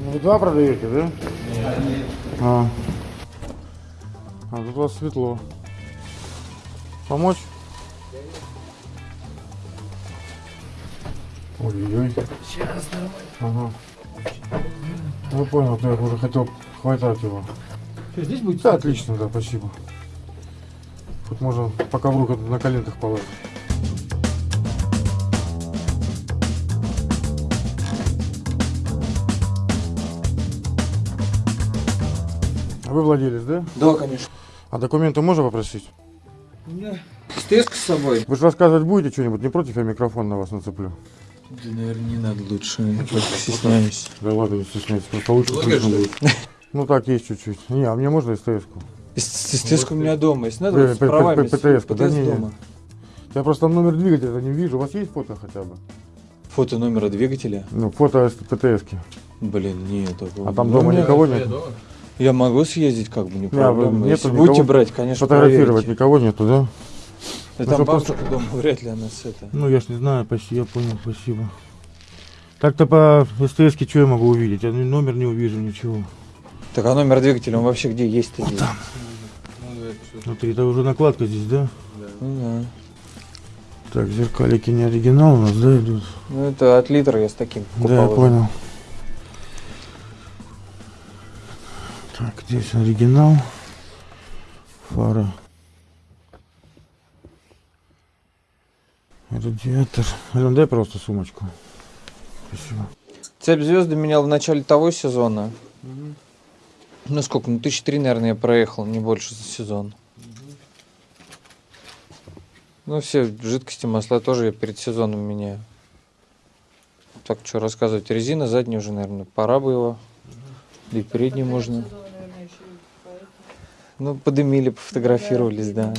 Вы два продаете, да? А. а тут у вас светло. Помочь? Ой-ой-ой. Сейчас, Ага. Ну понял, я уже хотел хватать его. Что, здесь будет? Да, отлично, да, спасибо. Тут можно по ковру как на коленках положить. Вы владелец, да? Да, конечно. А документы можно попросить? У меня стеска с собой. Вы же рассказывать будете что-нибудь? Не против, я микрофон на вас нацеплю. Да, наверное, не надо лучше. Я стесняюсь. Да ладно, не стесняйтесь, просто лучше слышно будет. Ну так, есть чуть-чуть. Не, а мне можно СТС-ку? Стеска у меня дома. Если П- надо, с правами. ПТС, дома. Я просто там номер двигателя не вижу. У вас есть фото хотя бы? Фото номера двигателя. Ну, фото ПТС-ки. Блин, нет. А там Ну, дома у меня- никого нет? Я могу съездить, как бы, не проблема. нету Если никого будете брать, конечно, Фотографировать проверите. никого нету, да? Да Ну, там бабушка дома, вряд ли она с это. Ну, я ж не знаю, почти, я понял, спасибо. Так-то по СТС-ке что я могу увидеть? Я номер не увижу, ничего. Так, а номер двигателя, он вообще где есть-то? здесь? Смотри, это уже накладка здесь, да? Ну, да. Так, зеркалики не оригинал у нас, да, идут? Ну, это от литра я с таким Да, я купал. понял. Так, здесь оригинал. Фара. Радиатор. Ален, дай просто сумочку. Спасибо. Цепь звезды менял в начале того сезона. Ну сколько, ну тысяч три, наверное, я проехал, не больше за сезон. Ну все жидкости, масла тоже я перед сезоном меняю. Так, что рассказывать. Резина задняя уже, наверное, пора бы его. Да и передней можно. Ну, подымили, пофотографировались, да.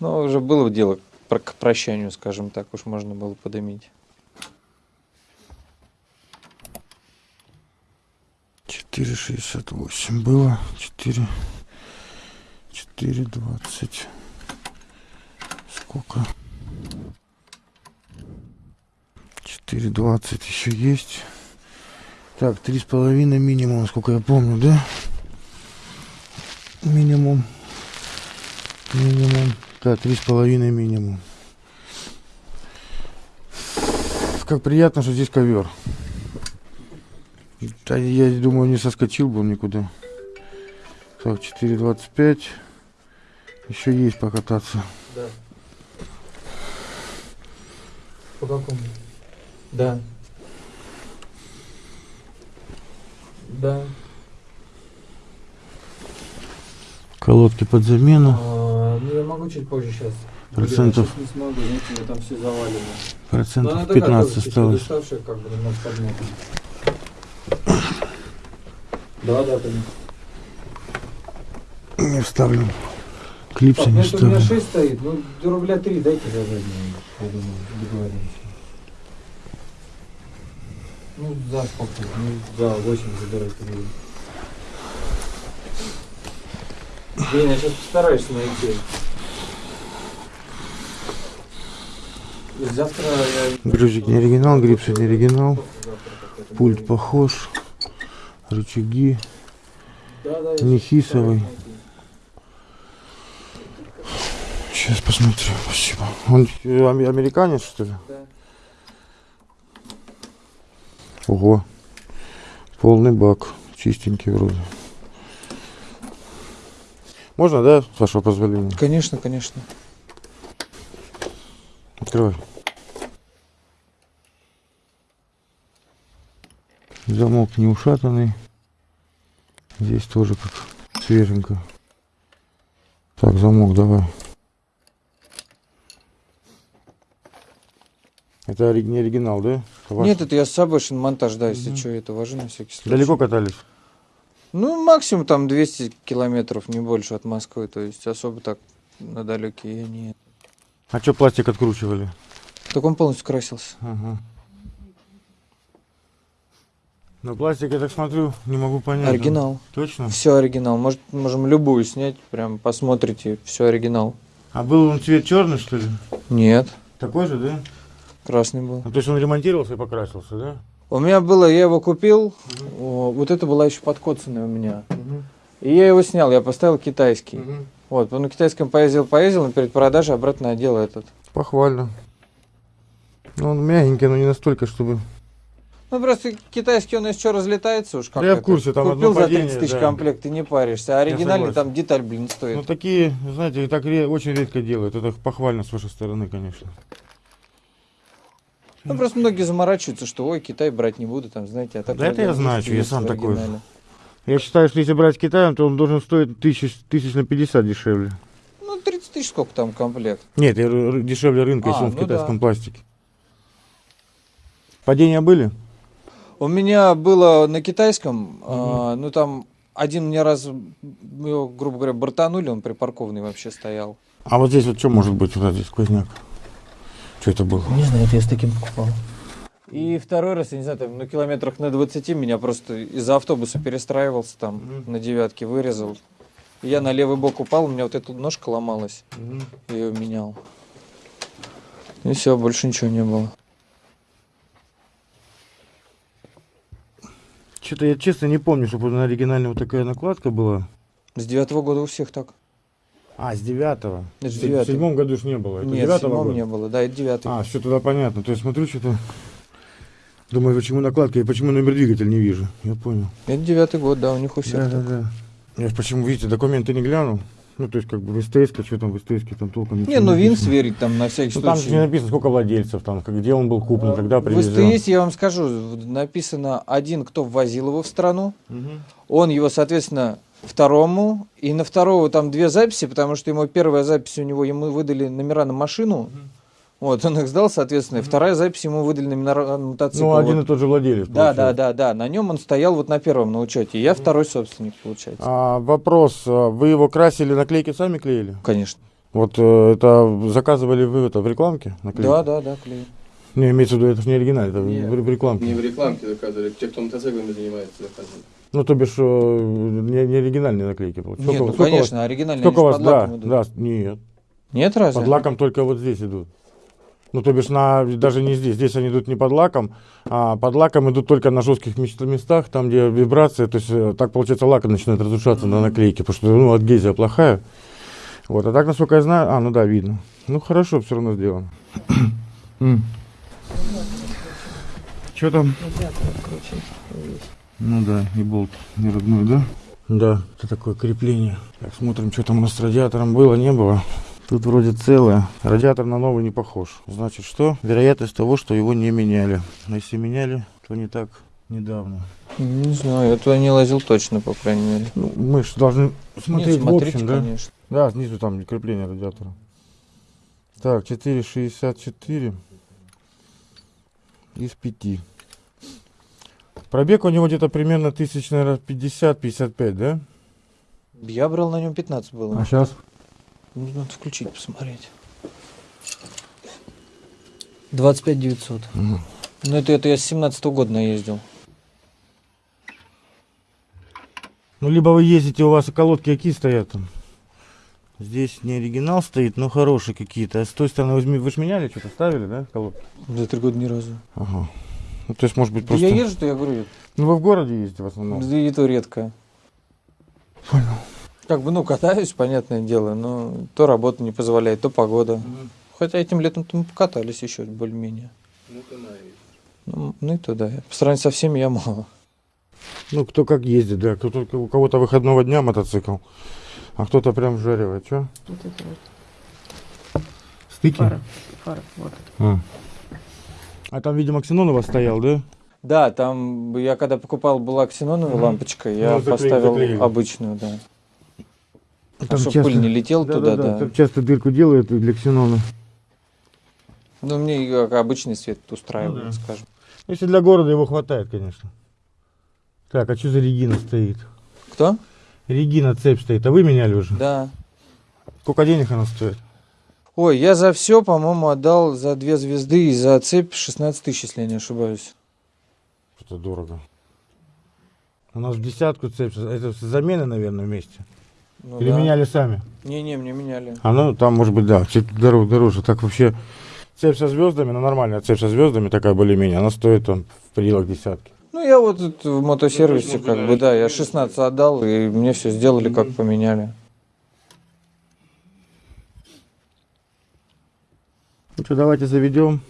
Ну, уже было дело про- к прощанию, скажем так, уж можно было подымить. Четыре шестьдесят восемь было. Четыре. Четыре двадцать. Сколько? Четыре двадцать еще есть. Так, три с половиной минимум, насколько я помню, да? Минимум. Минимум. Да, три с половиной минимум. Как приятно, что здесь ковер. Да, я думаю, не соскочил бы он никуда. Так, 4.25. Еще есть покататься. Да. По какому? Да. Да. Колодки под замену. А, ну, я могу чуть позже сейчас. Процентов. Я сейчас не смогу, знаете, там все завалено. Процентов 15 осталось. Как бы. Да, да, конечно. Не вставлю. Клипсы Так, ну не это у меня вставлю. 6 стоит, ну до рубля 3 дайте за заднюю, я думаю, договоримся. Ну, за сколько? Ну, за 8 забирайте. Блин, я сейчас постараюсь найти. Завтра я... Брюзик не оригинал, грипсы не оригинал. Пульт похож. Рычаги. Да, да, не сейчас хисовый. Сейчас посмотрю. Спасибо. Он э, ам- американец, что ли? Да. Ого. Полный бак. Чистенький вроде. Можно, да, с вашего позволения? Конечно, конечно. Открывай. Замок не ушатанный. Здесь тоже как свеженько. Так, замок давай. Это не оригинал, да? Ваш? Нет, это я с собой шиномонтаж, да, если Мгм. что, это вожу на всякий случай. Далеко катались? Ну, максимум там 200 километров, не больше от Москвы, то есть особо так на далекие я не... А что пластик откручивали? Так он полностью красился. Ага. Но пластик, я так смотрю, не могу понять. Оригинал. Точно? Все оригинал. Может, можем любую снять, прям посмотрите, все оригинал. А был он цвет черный, что ли? Нет, Такой же, да? красный был. Ну, то есть он ремонтировался и покрасился, да? У меня было, я его купил, о, вот это была еще подкоцанная у меня. И я его снял, я поставил китайский. Вот, на китайском поездил, поездил, но перед продажей обратно одел этот. Похвально. Ну, он мягенький, но не настолько, чтобы... Ну, просто китайский, он еще разлетается уж как Да я в курсе, там Купил одно за 30 падение, тысяч да. комплект, и не паришься. А оригинальный там деталь, блин, стоит. Ну, такие, знаете, так ре- очень редко делают. Это похвально с вашей стороны, конечно. Ну, просто многие заморачиваются, что, ой, Китай брать не буду, там, знаете, а так... Да это я знаю, что я в сам такой. Я считаю, что если брать Китаем, то он должен стоить тысяч, тысяч на 50 дешевле. Ну, 30 тысяч сколько там комплект? Нет, дешевле рынка, если А, он в ну китайском да. пластике. Падения были? У меня было на китайском, а, ну, там один мне раз, его, грубо говоря, бортанули, он припаркованный вообще стоял. А вот здесь вот что может быть? Вот здесь сквозняк. Что это было? Не знаю, это я с таким покупал. И второй раз, я не знаю, там на километрах на 20 меня просто из-за автобуса перестраивался там Мгм. на девятке, вырезал. И я на левый бок упал, у меня вот эта ножка ломалась, я ее менял. И все, больше ничего не было. Что-то я честно не помню, чтобы на оригинальной вот такая накладка была. С девятого года у всех так. А, с девятого. Это В седьмом году ж не было. Это Нет, в седьмом года? не было, да, это девятый. А, все туда понятно. То есть смотрю, что-то... Думаю, почему накладка и почему номер двигателя не вижу. Я понял. Это девятый год, да, у них у всех Да, да, так. да. Я ж почему, видите, документы не глянул. Ну, то есть, как бы в СТС, что там в СТС, там толком ничего Не, ну ВИН сверить там на всякий Ну, там же не случай. написано, сколько владельцев, там, где он был куплен, когда В привезен. СТС, я вам скажу, в- написано один, кто ввозил его в страну, Мгм. он его, соответственно, второму, и на второго там две записи, потому что ему первая запись у него, ему выдали номера на машину, вот, он их сдал, соответственно, и вторая запись ему выдали номера на мотоцикл. Ну, один вот. и тот же владелец. Да, да, получается. да, да, на нем он стоял вот на первом на учете, я второй собственник, получается. А, вопрос, а, вы его красили, наклейки сами клеили? Конечно. Вот э, это заказывали вы это в рекламке? Наклейки? Да, да, да, клею. Не, имеется в виду, это же не оригинал, это в- Нет. в, в рекламке. Не в рекламке заказывали, те, кто мотоциклами занимается, заказывали. Ну, то бишь, э, не, не оригинальные наклейки. получается. Нет, Сколько- ну, сколько у вас- конечно, оригинальные Сколько вас, под да, лаком идут. да, нет. Нет, разве? Под лаком только вот здесь идут. Ну, то бишь, на, даже не здесь. Здесь они идут не под лаком, а под лаком идут только на жестких мест- местах, там, где вибрация. То есть, э, так, получается, лак начинает разрушаться на наклейке, потому что, ну, адгезия плохая. Вот, а так, насколько я знаю, а, ну да, видно. Ну, хорошо, все равно сделано. Что там? Ну да, и болт не родной, да? Да, это такое крепление. Так, смотрим, что там у нас с радиатором было, не было. Тут вроде целое. Радиатор на новый не похож. Значит, что? Вероятность того, что его не меняли. А если меняли, то не так недавно. Не знаю, я туда не лазил точно, по крайней мере. Ну, мы же должны смотреть Нет, в смотрите, общем, да? конечно. Да, снизу там крепление радиатора. Так, 4,64 из 5. Пробег у него где-то примерно тысяч, наверное, 50-55, да? Я брал на нем 15 было. сейчас? Ну, Надо включить, посмотреть. 25 900. Ну, это, это я с 17 года наездил. Ну, либо вы ездите, у вас колодки какие стоят там? Здесь не оригинал стоит, но хорошие какие-то. А с той стороны вы, зме- вы ж меняли, что-то ставили, да, колодки? За три года ни разу. Ага. Ну, то есть, может быть, Да просто... Я езжу, то я говорю, Ну, вы в городе ездите в основном? да и то редко. Понял. Как бы, ну, катаюсь, понятное дело, но то работа не позволяет, то погода. Хотя этим летом мы покатались еще более-менее. Ну, Ну, ну и то да. По сравнению со всеми я мало. Ну, кто как ездит, да. Кто, у кого-то выходного дня мотоцикл, а кто-то прям вжаривает. Что? Вот это вот Стыки? фара. Фара, вот. А. А там, видимо, ксенон у вас стоял, да? Да, там я когда покупал была ксеноновая Мгм. лампочка, я Ну, поставил заклеили. обычную, да. А Там чтобы пыль не летел туда, да. Там часто дырку делают для ксенона. Ну, мне как обычный свет устраивает, Ну да. скажем. Если для города его хватает, конечно. Так, а что за Регина стоит? Кто? Регина цепь стоит, а вы меняли уже? Да. Сколько денег она стоит? Ой, я за все, по-моему, отдал за две звезды и за цепь 16 тысяч, если я не ошибаюсь. Что-то дорого. У нас в десятку цепь. Это замены, наверное, вместе. Ну, Или да. меняли сами? Не-не, мне меняли. А ну, там, может быть, да, чуть дороже, дороже. Так вообще цепь со звездами, ну нормальная цепь со звездами, такая более-менее, она стоит там в пределах десятки. Ну, я вот в мотосервисе, как бы, да, я 16 отдал, и мне все сделали, как поменяли. Ну что, давайте заведем.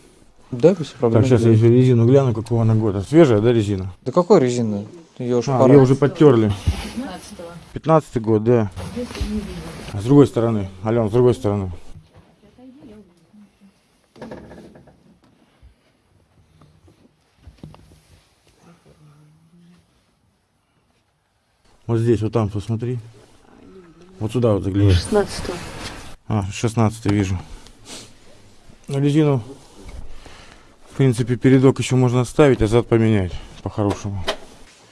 Да, без проблем. Так, сейчас я еще резину гляну, какого она года. Свежая, да, резина? Да какой резины? Ее уж А, пора. ее уже подтерли. 15 год, да. А с другой стороны, Ален, с другой стороны. Вот здесь, вот там, посмотри. Вот сюда вот загляни. 16 А, 16 вижу. Ну, резину, в принципе, передок еще можно оставить, а зад поменять по-хорошему.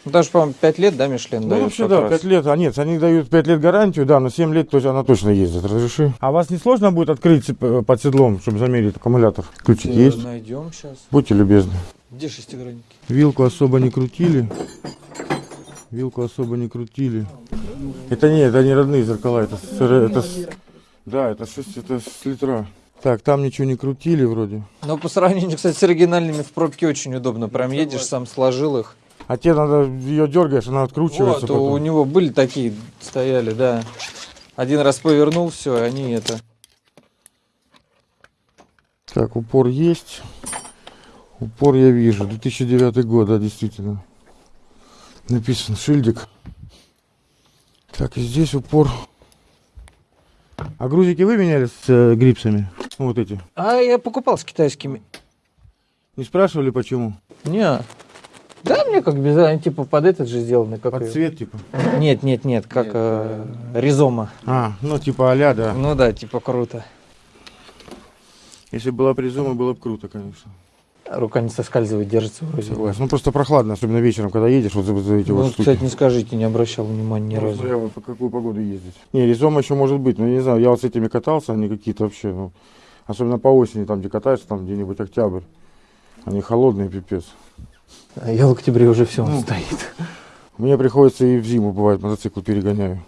Ну, Даже, по-моему, 5 лет, да, Мишлен Ну, вообще, да, раз? 5 лет. А нет, они дают 5 лет гарантию, да, но 7 лет то есть она точно ездит. Разреши. А вас не сложно будет открыть э, под седлом, чтобы замерить аккумулятор? Ключик Э, есть? Найдем сейчас. Будьте любезны. Где шестигранники? Вилку особо не крутили. Вилку особо не крутили. Это не, это не родные зеркала, это, с- это с- да, это 6, это с литра. Так, там ничего не крутили вроде. Но по сравнению, кстати, с оригинальными в пробке очень удобно. Прям едешь, сам сложил их. А тебе надо, ее дергаешь, она откручивается Вот, у потом. него были такие, стояли, да. Один раз повернул, все, они это. Так, упор есть. Упор я вижу. 2009 год, да, действительно. Написан шильдик. Так, и здесь упор. А грузики вы меняли с э, грипсами? Ну, вот эти. А я покупал с китайскими. Не спрашивали почему? Не. Да, мне как без они типа под этот же сделаны, как Под её- цвет, типа. Нет, нет, нет, как Нет, э, ризома. А, ну типа аля, да. Ну да, типа круто. Если была призума, было бы круто, конечно. Рука не соскальзывает, держится вроде. Согласен. Ну просто прохладно, особенно вечером, когда едешь, вот за, эти Ну, вот штуки. кстати, не скажите, не обращал внимания ни Ну, разу. смотря вот по какую погоду ездить. Не, резома еще может быть, но я не знаю, я вот с этими катался, они какие-то вообще, ну, особенно по осени, там, где катаешься, там, где-нибудь октябрь, они холодные, пипец. А я в октябре уже все, он Ну. стоит. Мне приходится и в зиму, бывает, мотоцикл перегоняю.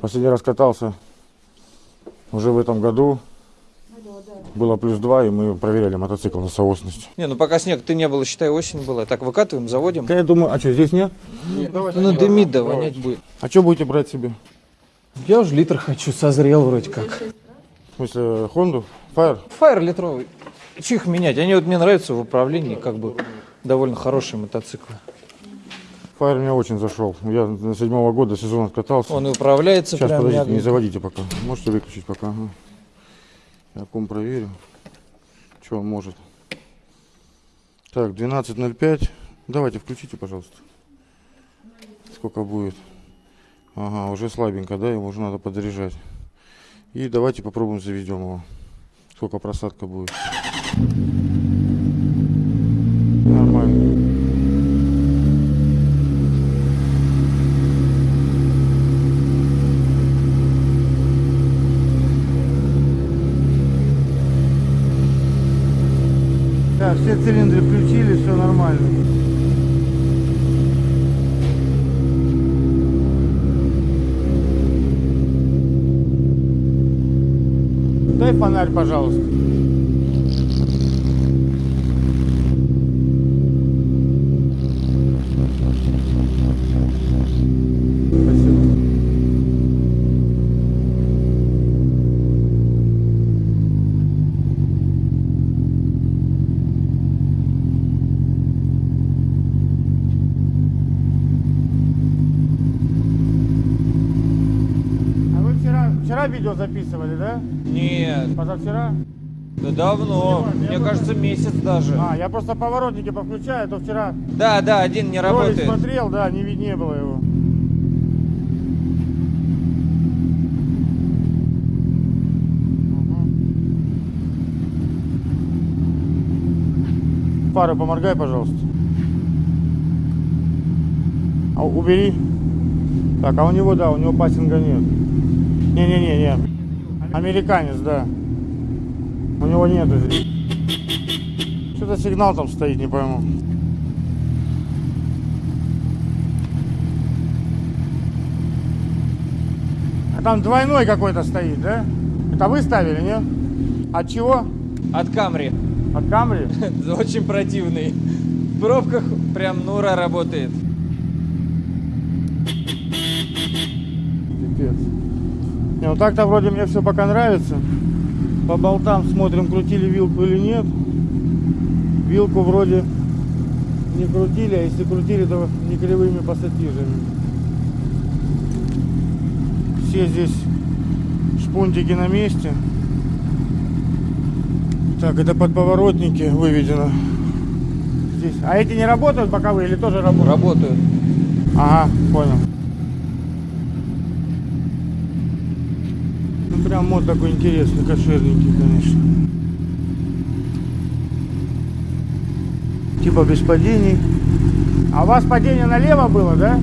Последний раз катался уже в этом году, было плюс два, и мы проверяли мотоцикл на соосность. Не, ну пока снег ты не было, считай, осень была. Так, выкатываем, заводим. Я думаю, а что, здесь нет? Ну, дымит, да, вонять будет. А что будете брать себе? Я уже литр хочу, созрел вроде как. В смысле, Хонду? Fire? Фаер литровый. Че их менять? Они вот мне нравятся в управлении, как бы довольно хорошие мотоциклы. Fire мне очень зашел. Я на седьмого года сезон катался. Он и управляется Сейчас, прям подождите, не мягенько. заводите пока. Можете выключить пока. Ага. Я ком проверю. Что он может. Так, 12.05. Давайте, включите, пожалуйста. Сколько будет? Ага, уже слабенько, да? Его уже надо подзаряжать. И давайте попробуем заведем его. Сколько просадка будет. Нормально. Все цилиндры включили, все нормально. Дай фонарь, пожалуйста. Спасибо. А вы вчера, вчера видео записывали, да? Нет, Позавчера? да давно. Я Мне кажется, месяц даже. А, я просто поворотники повключаю, а то вчера Да, да, один не работает. смотрел, да, не, не было его. Фары поморгай, пожалуйста. А, убери. Так, а у него, да, у него пассинга нет. Не-не-не-не. Американец, да. У него нету здесь. Что за сигнал там стоит, не пойму. А там двойной какой-то стоит, да? Это вы ставили, нет? От чего? От Камри. От Камри? Очень противный. В пробках прям Нура работает. Пипец. Не, ну так-то вроде мне все пока нравится. По болтам смотрим, крутили вилку или нет. Вилку вроде не крутили, а если крутили, то не кривыми пассатижами. Все здесь шпунтики на месте. Так, это подповоротники выведено. Здесь. А эти не работают боковые или тоже работают? Работают. Ага, понял. Прям мод такой интересный, кошерненький, конечно. Типа без падений. А у вас падение налево было, да?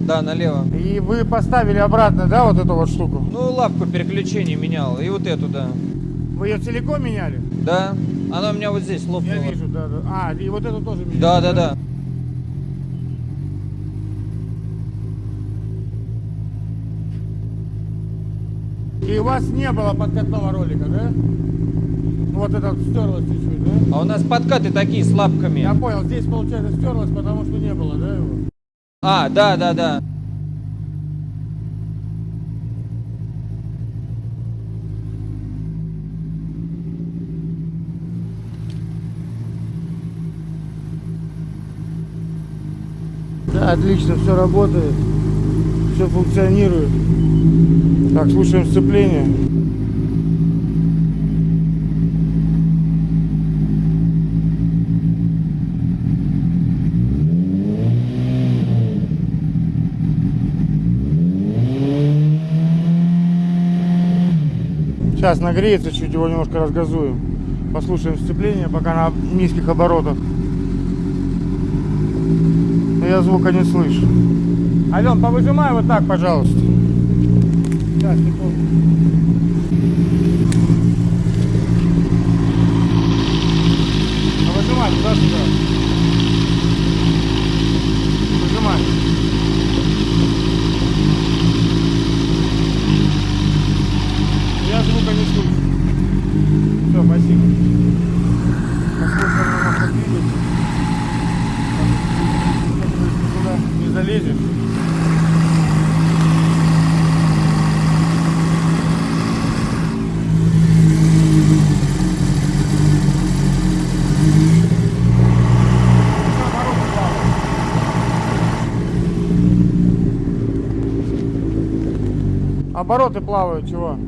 Да, налево. И вы поставили обратно, да, вот эту вот штуку? Ну, лапку переключения менял. И вот эту, да. Вы ее целиком меняли? Да. Она у меня вот здесь лопнула. Я вижу, да, да. А, и вот эту тоже меняли? Да, да, да. И у вас не было подкатного ролика, да? Вот это вот стерлось чуть-чуть, да? А у нас подкаты такие с лапками. Я понял, здесь получается стерлось, потому что не было, да, его? А, да, да, да. Да, отлично, все работает, все функционирует. Так, слушаем сцепление. Сейчас нагреется, чуть его немножко разгазуем. Послушаем сцепление, пока на низких оборотах. Но я звука не слышу. Ален, повыжимай вот так, пожалуйста. Сейчас, секунду. Выжимай, туда-сюда. Выжимай. Я звука не слышу. Все, спасибо. Послушаем на двигатель. Туда не залезешь. Обороты плавают, чего?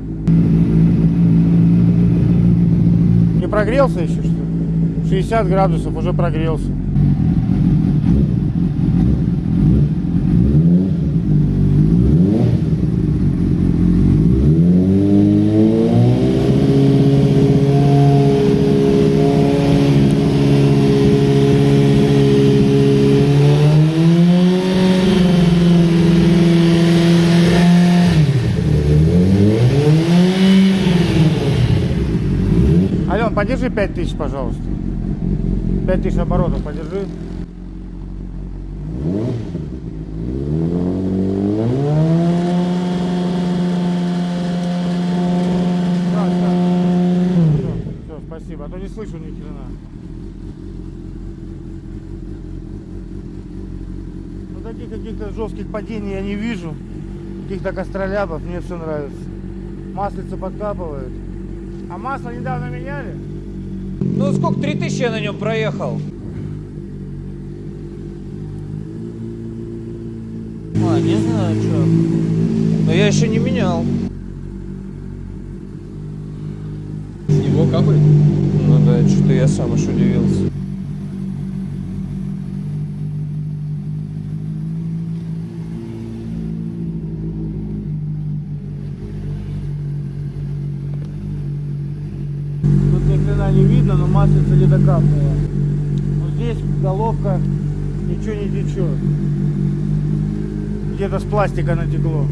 Не прогрелся еще, что ли? 60 градусов уже прогрелся. Ален, подержи 5000, пожалуйста. 5000 оборотов подержи. Да, да. Всё, спасибо. А то не слышу ни хрена. Ну таких каких-то жестких падений я не вижу. Каких-то костролябов, мне все нравится. Маслица подкапывает. А масло недавно меняли? Ну, сколько? 3000 я на нем проехал. А, не знаю, что. Но я еще не менял. С него капает? Ну да, что-то я сам аж удивился. Тут ни хрена но маслица капнула. Вот здесь головка ничего не течет. Где-то с пластика натекло.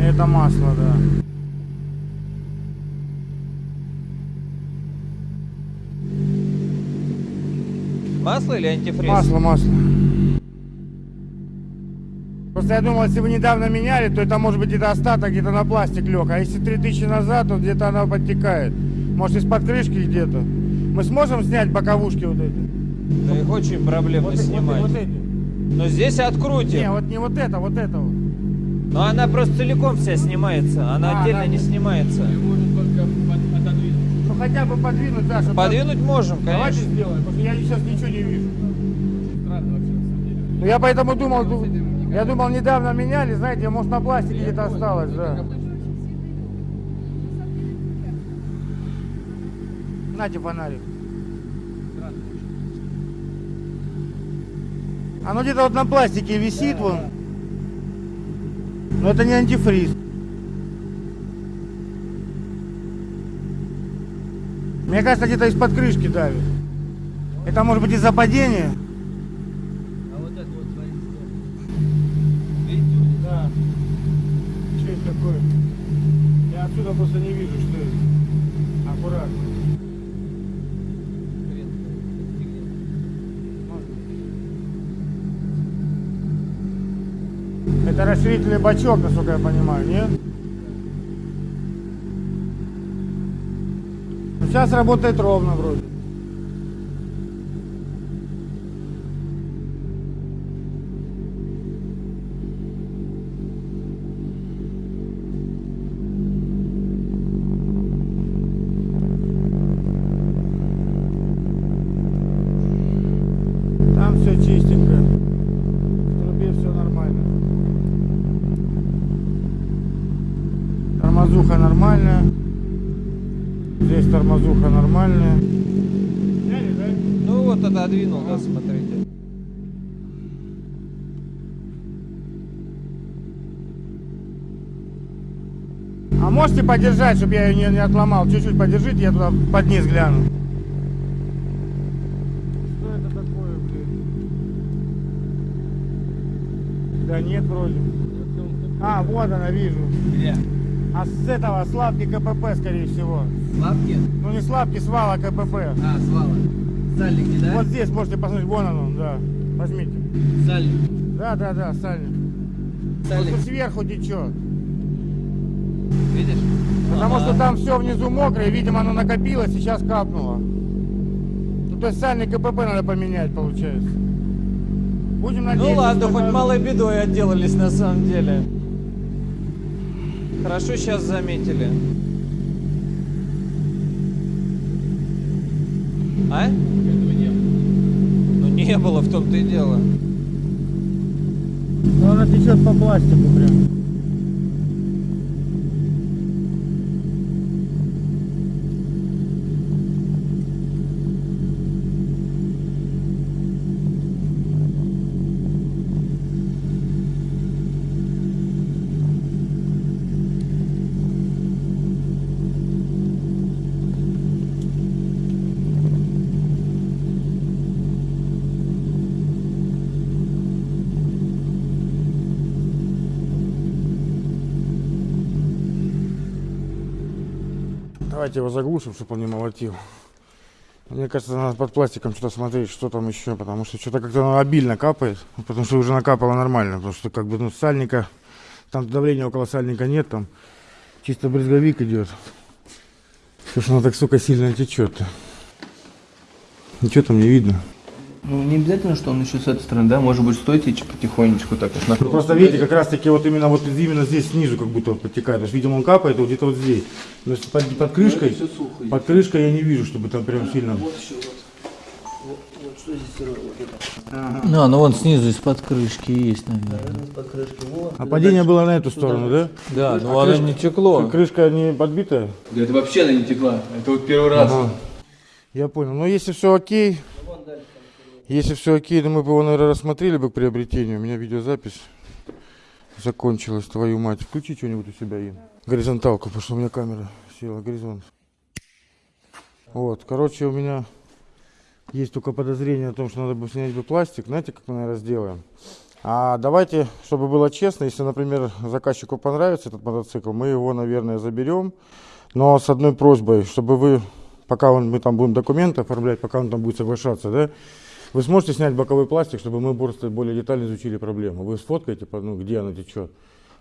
Это масло, да. Масло или антифриз? Масло, масло. Просто я думал, если вы недавно меняли, то это может быть где-то остаток, где-то на пластик лег. А если 3000 назад, то где-то она подтекает. Может, из-под крышки где-то. Мы сможем снять боковушки вот эти? Да их очень проблемно Вот, эти- вот, снимать. вот эти. Но здесь открутим. Не, вот не вот это, вот это вот. Но она просто целиком вся снимается. Она А, отдельно да. не снимается. Ее можно только под- отодвинуть. Ну хотя бы подвинуть, да, чтобы... Подвинуть можем, Давайте конечно. сделаем, потому что я сейчас ничего не вижу. Ну я поэтому думал, ду- я думал, недавно меняли, знаете, может на пластике где-то осталось, да. Нате фонарик. Оно где-то вот на пластике висит вон. Но это не антифриз. Мне кажется, где-то из-под крышки давит. Это может быть из-за падения. А вот это вот, смотрите, Видите? Да. Что это такое? Я отсюда просто не вижу, что это. Аккуратно. Это расширительный бачок, насколько я понимаю, нет? Ну, сейчас работает ровно вроде. Здесь тормозуха нормальная. Сняли, да? Ну вот отодвинул, да, смотрите. А можете подержать, чтобы я ее не, не отломал? Чуть-чуть подержите, я туда под низ гляну. Что это такое, блин? Да нет, вроде. А, вот она, вижу. Где? А с этого слабки КПП, скорее всего. Лапки? Ну не слабки, свала КПП. А, свала. Сальники, да? Вот здесь можете посмотреть, вон оно, да. Возьмите. Сальник. Да, да, да, сальник. Сальник. Просто сверху течет. Видишь? Потому Ага. что там все внизу мокрое, видимо, оно накопилось, сейчас капнуло. Ну, то есть сальник КПП надо поменять, получается. Будем Ну надеяться. ладно, что хоть это- малой бедой отделались на самом деле. Хорошо сейчас заметили. А? Этого не было. Ну не было, в том-то и дело. Ну, она течет по пластику прям. Давайте его заглушим, чтобы он не молотил. Мне кажется, надо под пластиком что-то смотреть, что там еще, потому что что-то как-то обильно капает, потому что уже накапало нормально, потому что как бы ну сальника, там давления около сальника нет, там чисто брызговик идет. Потому что оно так, сука, сильно течет-то. Ничего там не видно. Ну, не обязательно, что он еще с этой стороны, да? Может быть, стоит течь потихонечку так, на Ну, просто видите, как раз таки вот именно вот именно здесь снизу как будто он подтекает. То есть, видимо, он капает вот где-то вот здесь. Но если под, под крышкой, сухо. под крышкой я не вижу, чтобы там прям сильно. Вот еще вот. Вот, вот что здесь сырое, вот это. Ну, ну вон снизу из-под крышки есть, наверное. Наверное, под крышкой. Вот. А падение было на эту сторону, да? Да, ну А оно крышка- не текло. Крышка не подбитая? Да это вообще она не текла. Это вот первый раз. Ага. Я понял. Но если все окей, если все окей, то мы бы его, наверное, рассмотрели бы к приобретению. У меня видеозапись закончилась, твою мать. Включи что-нибудь у себя, Ин. Горизонталку, потому что у меня камера села, горизонт. Вот, короче, у меня есть только подозрение о том, что надо бы снять бы пластик. Знаете, как мы, наверное, сделаем? А давайте, чтобы было честно, если, например, заказчику понравится этот мотоцикл, мы его, наверное, заберем. Но с одной просьбой, чтобы вы, пока он, мы там будем документы оформлять, пока он там будет соглашаться, да, Вы сможете снять боковой пластик, чтобы мы просто более детально изучили проблему? Вы сфоткаете, ну, где она течет?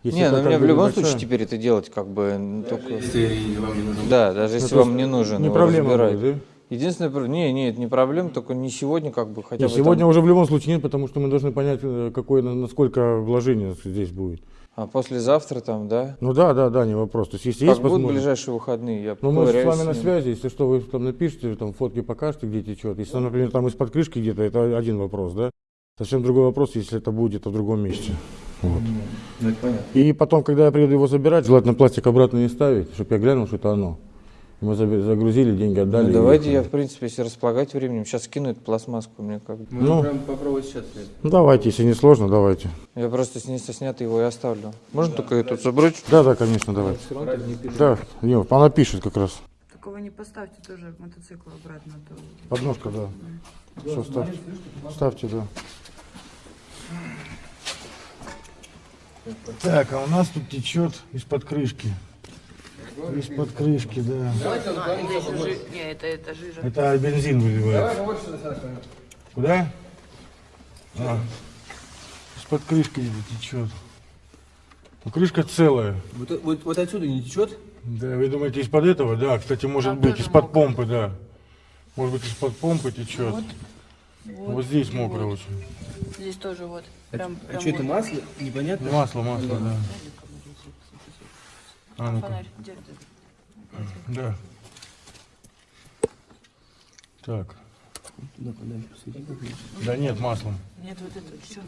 Если не, это ну мне в любом небольшая- случае теперь это делать как бы н- только... Если вам не нужен. Да, даже Ну, если то вам не нужен Не проблема будет, да? Единственное, про- не, нет, не проблема, только не сегодня как бы хотя Нет, бы сегодня там- уже в любом случае нет, потому что мы должны понять, э, какое, на- насколько вложение здесь будет. А послезавтра там, да? Ну да, да, да, не вопрос. То есть, если Как есть будут возможность- ближайшие выходные, я Ну, мы с вами на ним. связи, если что, вы там напишите, там фотки покажете, где течет. Если, там, например, там из-под крышки где-то, это один вопрос, да? Совсем другой вопрос, если это будет где-то в другом месте. Вот. Ну. И потом, когда я приеду его забирать, желательно пластик обратно не ставить, чтобы я глянул, что это оно. Мы загрузили, деньги отдали. Ну, давайте я, в принципе, если располагать временем, сейчас скину эту пластмасску, мне как. Можно Ну. прям попробовать сейчас. Ну, давайте, если не сложно, давайте. Я просто с ней снятый его и оставлю. Можно только эту забрать? Да, да, конечно, давайте. Не. Да, не, она пишет как раз. Такого не поставьте тоже мотоцикл обратно. то- Подножка, да. Все, ставьте. Ставьте, да. Так, а у нас тут течет из-под крышки. Из-под крышки, да. А, это жи- Не, это, это жижа. Это бензин выливает. Куда? А, из-под крышки где-то течет. Ну, крышка целая. Вот, вот, вот отсюда не течет? Да, вы думаете, из-под этого? Да, кстати, может Там быть, из-под помпы, да. Может быть, из-под помпы течет. Вот, здесь мокро очень. Здесь тоже вот. Прям, А прям что это вот. масло? Непонятно. Масло, масло, да. А, ну-ка. Фонарь, где ты? Да. Так. Туда подальше посвети. Да нет, маслом. Нет, вот это все.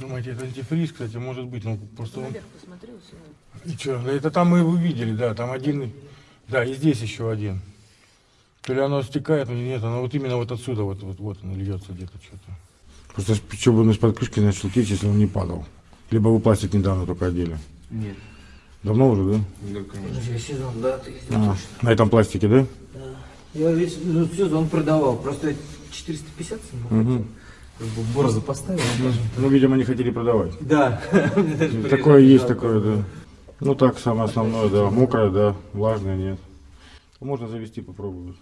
Думаете, это антифриз, кстати, может быть, ну просто он... Посмотрел. И что, да это там мы его видели, да, там один, да, и здесь еще один. То ли оно стекает, но нет, оно вот именно вот отсюда, вот, вот, вот оно льется где-то что-то. Просто что бы он из-под крышки начал течь, если он не падал. Либо вы пластик недавно только одели. Нет. Давно уже, да? Да, конечно. сезон, да, ты А, на этом пластике, да? Я весь ну, сезон продавал, просто 450 Мгм. как бы борзо поставил. Ну, видимо, не хотели продавать. Да. Такое есть, такое, да. Ну так, самое основное, да. Мокрое, да. Влажное, нет. Можно завести, попробовать.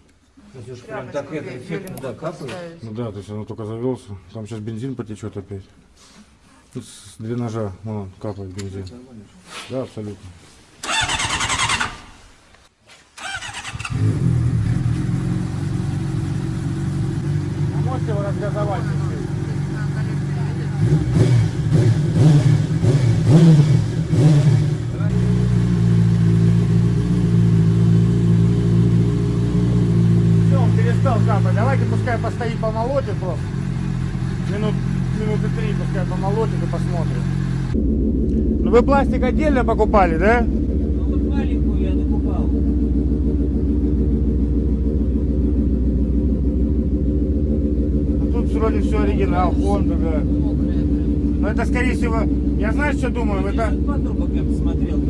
Прям так это эффектно, да, капает. Ну да, то есть оно только завелся. Там сейчас бензин потечет опять. Тут с дренажа вон, капает бензин. Да, абсолютно. А его разгазовать? Все, он перестал капать. Давайте пускай постоит, помолотит просто. Минут, минуты три пускай помолотит и посмотрим. Ну вы пластик отдельно покупали, да? Ну вот маленькую я докупал. Ну, тут вроде все оригинал, Honda, да. Но это скорее всего, я знаю, что думаю, это...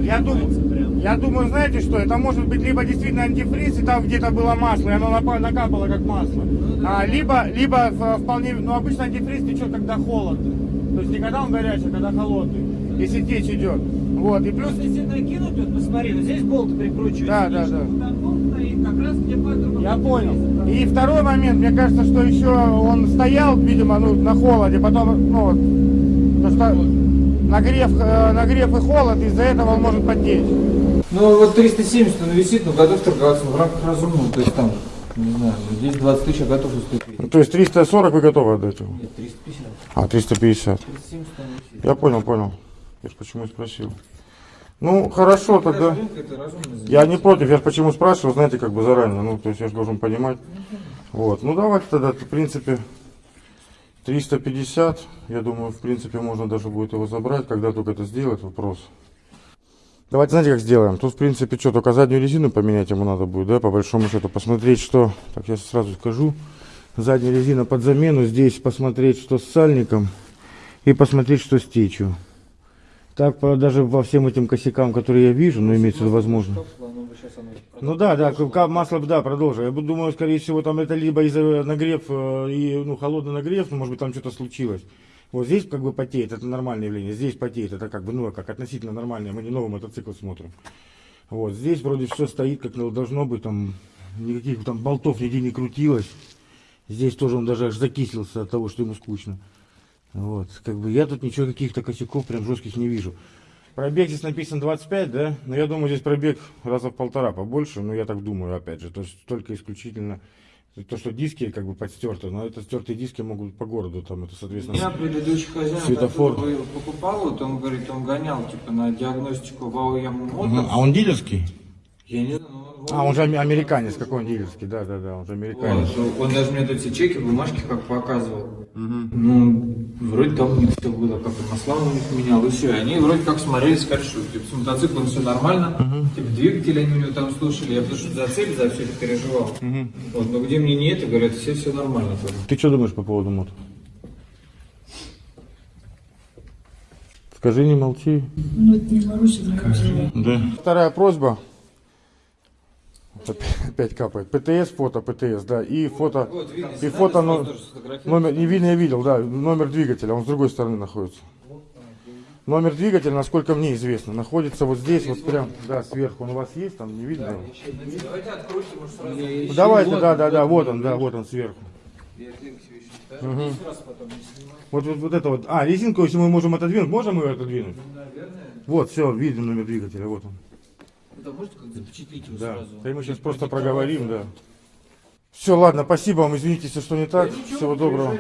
Я думаю. Я думаю, знаете что, это может быть либо действительно антифриз, и там где-то было масло, и оно накапало как масло. А, либо, либо в- вполне, ну обычно антифриз течет, когда холодно. То есть не когда он горячий, а когда холодный. Если течь идет. Вот, и плюс... Если накинуть, вот посмотри, вот здесь болт прикручивается. Да, да, да. Я понял. И второй момент, мне кажется, что еще он стоял, видимо, ну, на холоде, потом, ну, вот, то что нагрев, э, нагрев и холод, из-за этого он может потечь. Ну вот 370 он висит, но готов торговаться в рамках разумного. То есть там, не знаю, ну, здесь 20 тысяч, а готов уступить. Ну, то есть 340 вы готовы отдать его? Нет, 350. А, 350. 370 он висит. Я понял, понял. Я ж почему спросил. Ну, хорошо тогда. Это разумно. Я не против, я ж почему спрашиваю, знаете, как бы заранее. Ну, то есть я же должен понимать. Вот. Ну, давайте тогда, в принципе, 350. Я думаю, в принципе, можно даже будет его забрать. Когда только это сделать, вопрос. Давайте, знаете, как сделаем? Тут, в принципе, что, только заднюю резину поменять ему надо будет, да, по большому счету. Посмотреть, что... Так, я сразу скажу. Задняя резина под замену. Здесь посмотреть, что с сальником. И посмотреть, что с течью. Так, по- даже во всем этим косякам, которые я вижу, ну, имеется в виду возможно. Ну да, да, масло, да, продолжу. Я думаю, скорее всего, там это либо из-за нагрев э, и, ну, холодный нагрев, ну, может быть, там что-то случилось. Вот здесь как бы потеет, это нормальное явление. Здесь потеет, это как бы, ну, как относительно нормальное. Мы не новый мотоцикл смотрим. Вот, здесь вроде все стоит, как должно быть, там никаких там болтов нигде не крутилось. Здесь тоже он даже аж закислился от того, что ему скучно. Вот, как бы я тут ничего, каких-то косяков прям жестких не вижу. Пробег здесь написан 25, да? Но я думаю, здесь пробег раза в полтора побольше, ну я так думаю, опять же. То есть только исключительно то, что диски как бы подстерты, но это стертые диски могут по городу, там это, соответственно... Я предыдущий хозяин Светофор. покупал, вот он говорит, он гонял типа на диагностику в АОМ Мгм. Моторс. А он дилерский? Я не знаю. А, он же американец, какой он дилерский, да, да, да, он же американец. Вот, он даже мне тут все чеки, бумажки как показывал. Ну, вроде там у них все было, как и масла у них менял, и все. И они вроде как смотрели, сказали, что типа, с мотоциклом все нормально, типа двигатель они у него там слушали, я потому что за цель, за все это переживал. Вот, но где мне не это, говорят, все все нормально. тоже. Ты что думаешь по поводу мод? Скажи, не молчи. Ну, это не Маруся. Да. Вторая просьба. Опять- капает. ПТС, фото, ПТС, да. И фото, Вот, видно, и фото, но- номер, не видно, я видел, да, номер двигателя, он с другой стороны находится. Номер двигателя, насколько мне известно, находится вот здесь, вот прям, да, сверху. Он у вас есть, там не видно? Давайте открутим, может, сразу. Ну, Давайте, да, да, да, вот он, да, вот он сверху. Мгм. Вот, вот, вот это вот. А, резинку, если мы можем отодвинуть, можем ее отодвинуть? Вот, все, видим номер двигателя, вот он. Это можете как запечатлить его Да. сразу? Да и мы сейчас просто проговорим, да. Все, ладно, спасибо вам, извините, если что не так. Всего доброго.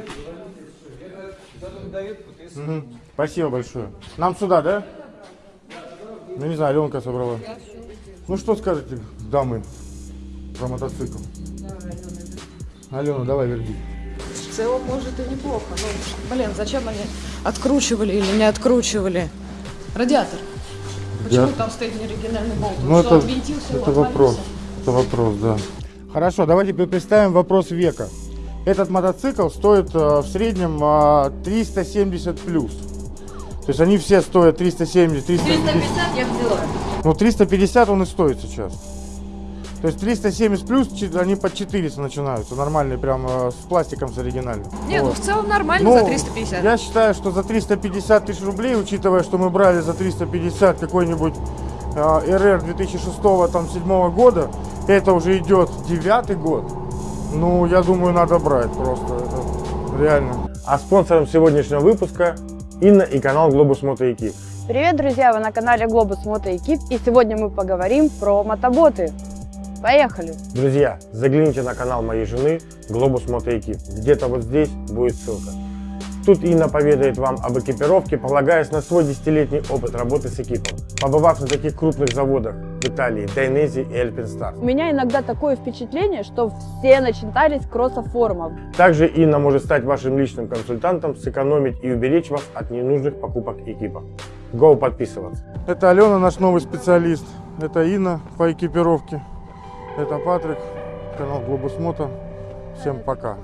Мгм. Спасибо большое. Нам сюда, да? Ну не знаю, Аленка собрала. Ну что скажете, дамы, про мотоцикл? Алена, давай верди. В целом, может, и неплохо. Ну, блин, зачем они откручивали или не откручивали? Радиатор. Почему Я- там стоит неоригинальный болт? Ну Он что, это, ввинтился и это вопрос. Это вопрос, да. Хорошо, давайте пре- представим вопрос века. Этот мотоцикл стоит э, в среднем э, 370 плюс. То есть они все стоят 370, 350. 350 я взяла. Ну 350 он и стоит сейчас. То есть 370 плюс, они по 400 начинаются, нормальные, прям э, с пластиком с оригинальным. Не, ну Вот. в целом нормально Ну, за 350. Я считаю, что за 350 тысяч рублей, учитывая, что мы брали за 350 какой-нибудь э, РР 2006 там, 7 года, это уже идет девятый год. Ну, я думаю, надо брать просто. Это реально. А спонсором сегодняшнего выпуска Инна и канал Globus Moto Equip. Привет, друзья! Вы на канале Globus Moto Equip, и сегодня мы поговорим про мотоботы. Поехали! Друзья, загляните на канал моей жены Globus Equip. Где-то вот здесь будет ссылка. Тут Инна поведает вам об экипировке, полагаясь на свой десятилетний опыт работы с экипом, побывав на таких крупных заводах в Италии, Дайнези и Эльпинстар. У меня иногда такое впечатление, что все начитались кроссоформов. Также Инна может стать вашим личным консультантом, сэкономить и уберечь вас от ненужных покупок экипа. Go подписываться. Это Алена, наш новый специалист. Это Инна по экипировке. Это Патрик, канал Globus Moto. Всем пока.